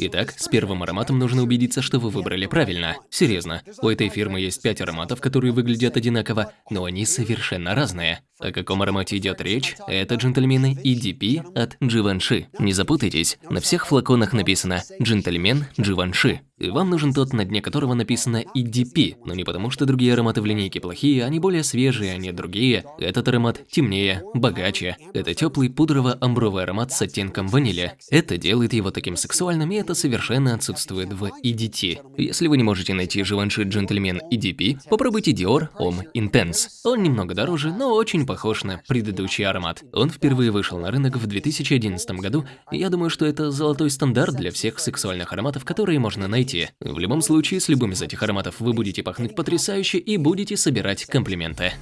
Итак, с первым ароматом нужно убедиться, что вы выбрали правильно. Серьезно, у этой фирмы есть пять ароматов, которые выглядят одинаково, но они совершенно разные. О каком аромате идет речь? Это, джентльмены, EDP от Givenchy. Не запутайтесь, на всех флаконах написано «Джентльмен Givenchy». Вам нужен тот, на дне которого написано EDP, но не потому, что другие ароматы в линейке плохие, они более свежие, а не другие. Этот аромат темнее, богаче. Это теплый пудрово-амбровый аромат с оттенком ванили. Это делает его таким сексуальным, и это совершенно отсутствует в EDT. Если вы не можете найти Givenchy Gentleman EDP, попробуйте Dior Homme Intense. Он немного дороже, но очень похож на предыдущий аромат. Он впервые вышел на рынок в 2011 году, и я думаю, что это золотой стандарт для всех сексуальных ароматов, которые можно найти найти. В любом случае, с любым из этих ароматов вы будете пахнуть потрясающе и будете собирать комплименты.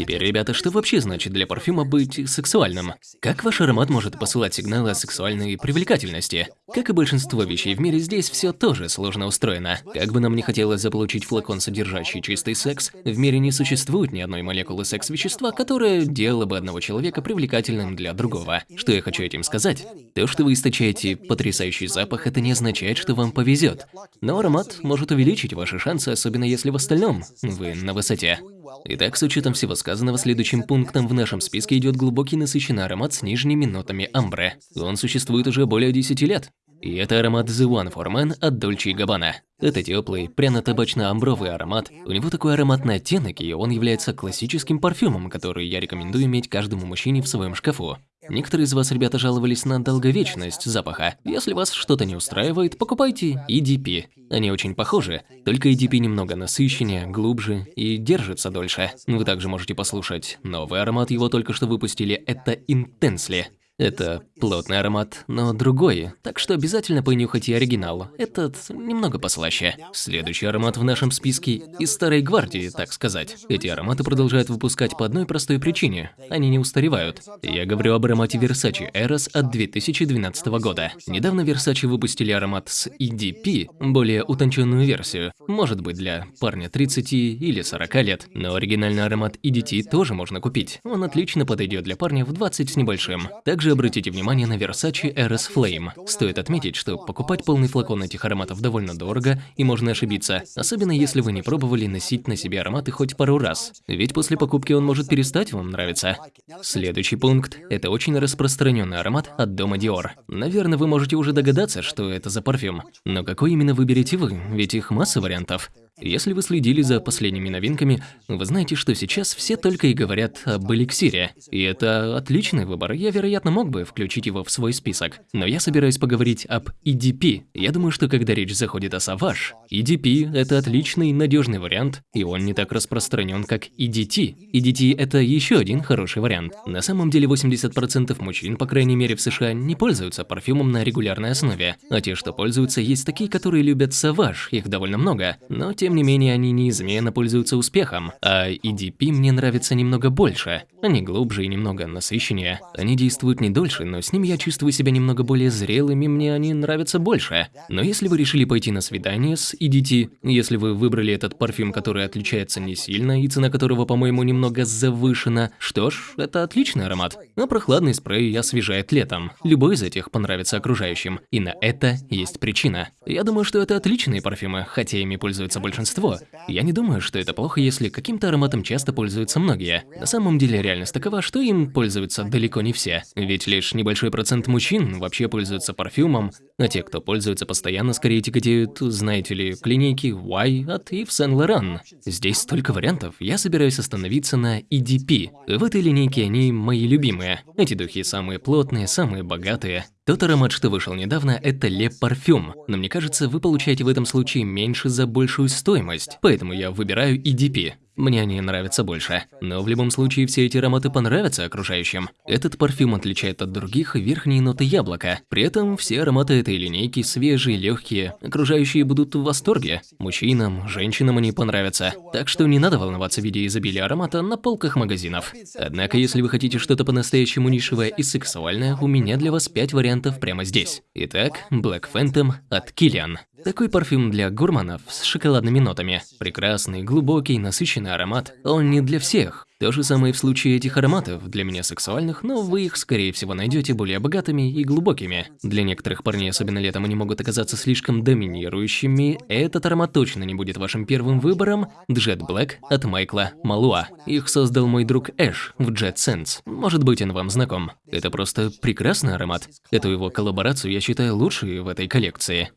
Теперь, ребята, что вообще значит для парфюма быть сексуальным? Как ваш аромат может посылать сигналы о сексуальной привлекательности? Как и большинство вещей в мире, здесь все тоже сложно устроено. Как бы нам ни хотелось заполучить флакон, содержащий чистый секс, в мире не существует ни одной молекулы секс-вещества, которая делала бы одного человека привлекательным для другого. Что я хочу этим сказать? То, что вы источаете потрясающий запах, это не означает, что вам повезет. Но аромат может увеличить ваши шансы, особенно если в остальном вы на высоте. Итак, с учетом всего сказанного, следующим пунктом в нашем списке идет глубокий насыщенный аромат с нижними нотами амбре. Он существует уже более 10 лет. И это аромат The One for Men от Dolce Gabbana. Это теплый, пряно-табачно-амбровый аромат. У него такой ароматный оттенок, и он является классическим парфюмом, который я рекомендую иметь каждому мужчине в своем шкафу. Некоторые из вас, ребята, жаловались на долговечность запаха. Если вас что-то не устраивает, покупайте EDP. Они очень похожи, только EDP немного насыщеннее, глубже и держится дольше. Вы также можете послушать новый аромат, его только что выпустили, это Intensely. Это плотный аромат, но другой, так что обязательно понюхайте оригинал. Этот немного послаще. Следующий аромат в нашем списке из старой гвардии, так сказать. Эти ароматы продолжают выпускать по одной простой причине. Они не устаревают. Я говорю об аромате Versace Eros от 2012 года. Недавно Versace выпустили аромат с EDP, более утонченную версию. Может быть для парня 30 или 40 лет. Но оригинальный аромат EDT тоже можно купить. Он отлично подойдет для парня в 20 с небольшим. Также также обратите внимание на Versace Eros Flame. Стоит отметить, что покупать полный флакон этих ароматов довольно дорого и можно ошибиться, особенно если вы не пробовали носить на себе ароматы хоть пару раз, ведь после покупки он может перестать вам нравиться. Следующий пункт – это очень распространенный аромат от дома Dior. Наверное, вы можете уже догадаться, что это за парфюм. Но какой именно выберете вы, ведь их масса вариантов. Если вы следили за последними новинками, вы знаете, что сейчас все только и говорят об эликсире. И это отличный выбор, я, вероятно, мог бы включить его в свой список. Но я собираюсь поговорить об EDP. Я думаю, что когда речь заходит о Savage, EDP – это отличный, надежный вариант, и он не так распространен, как EDT. EDT – это еще один хороший вариант. На самом деле 80% мужчин, по крайней мере в США, не пользуются парфюмом на регулярной основе. А те, что пользуются, есть такие, которые любят Savage, их довольно много, но тем не менее, они неизменно пользуются успехом, а EDP мне нравится немного больше. Они глубже и немного насыщеннее. Они действуют не дольше, но с ними я чувствую себя немного более зрелыми, мне они нравятся больше. Но если вы решили пойти на свидание с EDT, если вы выбрали этот парфюм, который отличается не сильно и цена которого, по-моему, немного завышена, что ж, это отличный аромат. А прохладный спрей освежает летом. Любой из этих понравится окружающим, и на это есть причина. Я думаю, что это отличные парфюмы, хотя ими пользуются больше большинство. Я не думаю, что это плохо, если каким-то ароматом часто пользуются многие. На самом деле реальность такова, что им пользуются далеко не все. Ведь лишь небольшой процент мужчин вообще пользуются парфюмом, а те, кто пользуется постоянно, скорее тяготеют, знаете ли, клиники Y от Yves Saint Laurent. Здесь столько вариантов, я собираюсь остановиться на EDP. В этой линейке они мои любимые. Эти духи самые плотные, самые богатые. Тот аромат, что вышел недавно, это Le Parfum, но мне кажется, вы получаете в этом случае меньше за большую стоимость, поэтому я выбираю EDP. Мне они нравятся больше. Но в любом случае все эти ароматы понравятся окружающим. Этот парфюм отличает от других верхние ноты яблока. При этом все ароматы этой линейки свежие, легкие. Окружающие будут в восторге. Мужчинам, женщинам они понравятся. Так что не надо волноваться в виде изобилия аромата на полках магазинов. Однако, если вы хотите что-то по-настоящему нишевое и сексуальное, у меня для вас 5 вариантов прямо здесь. Итак, Black Phantom от Kilian. Такой парфюм для гурманов с шоколадными нотами. Прекрасный, глубокий, насыщенный аромат. Он не для всех. То же самое в случае этих ароматов, для меня сексуальных, но вы их, скорее всего, найдете более богатыми и глубокими. Для некоторых парней, особенно летом, они могут оказаться слишком доминирующими. Этот аромат точно не будет вашим первым выбором. Jet Black от Майкла Малуа. Их создал мой друг Эш в Jet Sense. Может быть, он вам знаком. Это просто прекрасный аромат. Эту его коллаборацию я считаю лучшей в этой коллекции.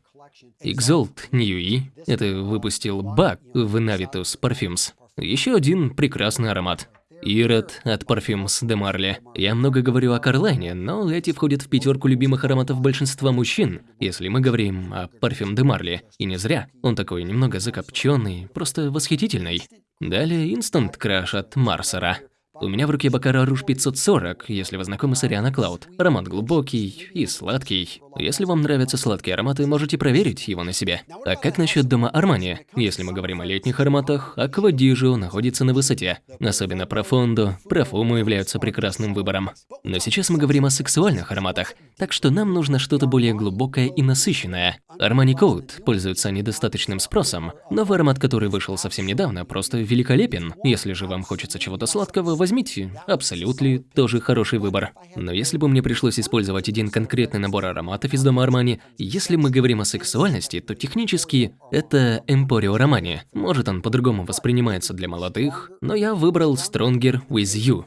Exalt Ньюи. Это выпустил Бак в Navitus Parfums. Еще один прекрасный аромат. Ирод от Parfums de Marly. Я много говорю о Карлайне, но эти входят в пятерку любимых ароматов большинства мужчин, если мы говорим о Parfum de Marly. И не зря. Он такой немного закопченный, просто восхитительный. Далее Instant Crush от Марсера. У меня в руке Бакара Руж 540, если вы знакомы с Ариана Клауд. Аромат глубокий и сладкий. Если вам нравятся сладкие ароматы, можете проверить его на себе. А как насчет дома Армани? Если мы говорим о летних ароматах, Аква Дижо находится на высоте. Особенно Профондо, Профумо являются прекрасным выбором. Но сейчас мы говорим о сексуальных ароматах, так что нам нужно что-то более глубокое и насыщенное. Armani Code пользуется недостаточным спросом. Новый аромат, который вышел совсем недавно, просто великолепен. Если же вам хочется чего-то сладкого, возьмите. Абсолютно тоже хороший выбор. Но если бы мне пришлось использовать один конкретный набор ароматов из дома Armani, если мы говорим о сексуальности, то технически это Emporio Romani. Может он по-другому воспринимается для молодых, но я выбрал Stronger With You.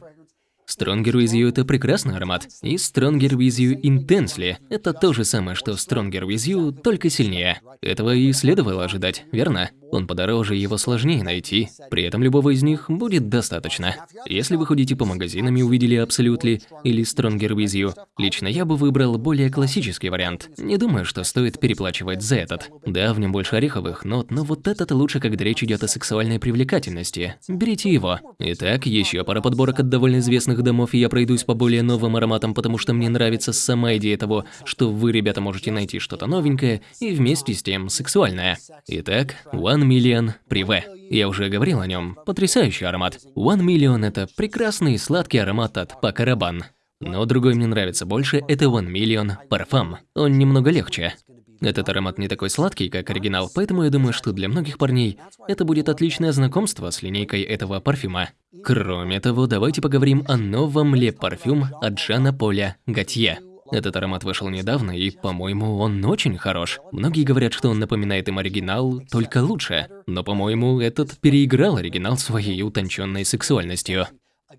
Stronger With You – это прекрасный аромат, и Stronger With You Intensely – это то же самое, что Stronger With You, только сильнее. Этого и следовало ожидать, верно? Он подороже, его сложнее найти, при этом любого из них будет достаточно. Если вы ходите по магазинам и увидели Absolutely или Stronger With You, лично я бы выбрал более классический вариант. Не думаю, что стоит переплачивать за этот. Да, в нем больше ореховых нот, но вот этот лучше, когда речь идет о сексуальной привлекательности. Берите его. Итак, еще пара подборок от довольно известных домов, и я пройдусь по более новым ароматам, потому что мне нравится сама идея того, что вы, ребята, можете найти что-то новенькое и вместе с тем сексуальное. Итак, One Million Privé. Я уже говорил о нем. Потрясающий аромат. One Million – это прекрасный сладкий аромат от Rabanne. Но другой мне нравится больше – это One Million Parfum. Он немного легче. Этот аромат не такой сладкий, как оригинал, поэтому я думаю, что для многих парней это будет отличное знакомство с линейкой этого парфюма. Кроме того, давайте поговорим о новом Ле парфюм от Жана Поля Готье. Этот аромат вышел недавно, и, по-моему, он очень хорош. Многие говорят, что он напоминает им оригинал, только лучше. Но, по-моему, этот переиграл оригинал своей утонченной сексуальностью.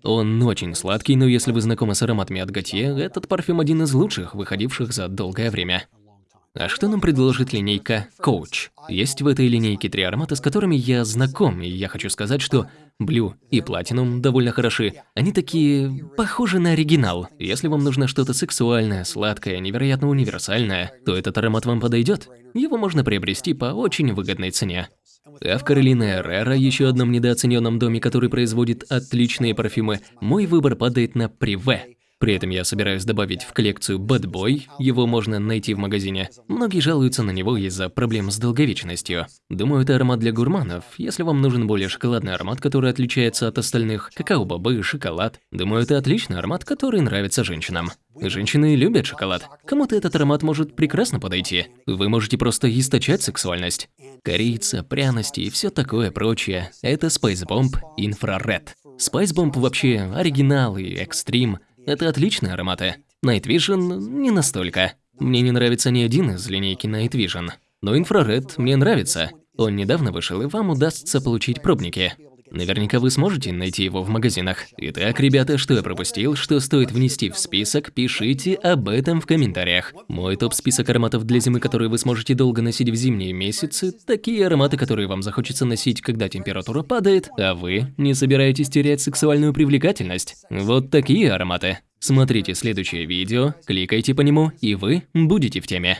Он очень сладкий, но если вы знакомы с ароматами от Готье, этот парфюм один из лучших, выходивших за долгое время. А что нам предложит линейка Coach? Есть в этой линейке три аромата, с которыми я знаком, и я хочу сказать, что Blue и Platinum довольно хороши. Они такие похожи на оригинал. Если вам нужно что-то сексуальное, сладкое, невероятно универсальное, то этот аромат вам подойдет. Его можно приобрести по очень выгодной цене. А в Каролине Эррера, еще одном недооцененном доме, который производит отличные парфюмы, мой выбор падает на Приве. При этом я собираюсь добавить в коллекцию Bad Boy, его можно найти в магазине. Многие жалуются на него из-за проблем с долговечностью. Думаю, это аромат для гурманов. Если вам нужен более шоколадный аромат, который отличается от остальных, какао-бобы, шоколад, думаю, это отличный аромат, который нравится женщинам. Женщины любят шоколад. Кому-то этот аромат может прекрасно подойти. Вы можете просто источать сексуальность. Корица, пряности и все такое прочее. Это Spice Bomb Infrared. Spice Bomb вообще оригинал и экстрим. Это отличные ароматы. Night Vision не настолько. Мне не нравится ни один из линейки Night Vision. Но инфраред мне нравится. Он недавно вышел, и вам удастся получить пробники. Наверняка вы сможете найти его в магазинах. Итак, ребята, что я пропустил, что стоит внести в список, пишите об этом в комментариях. Мой топ-список ароматов для зимы, которые вы сможете долго носить в зимние месяцы, такие ароматы, которые вам захочется носить, когда температура падает, а вы не собираетесь терять сексуальную привлекательность. Вот такие ароматы. Смотрите следующее видео, кликайте по нему, и вы будете в теме.